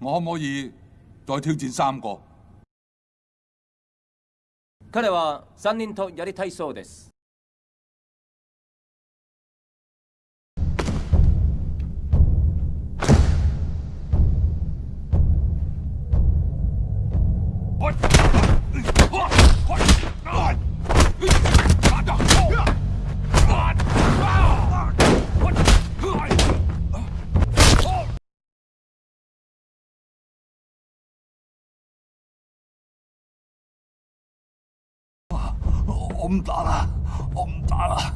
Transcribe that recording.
我可唔可以再挑戰三個？彼は3人とやりたいそうです。我唔打啦，我唔打啦。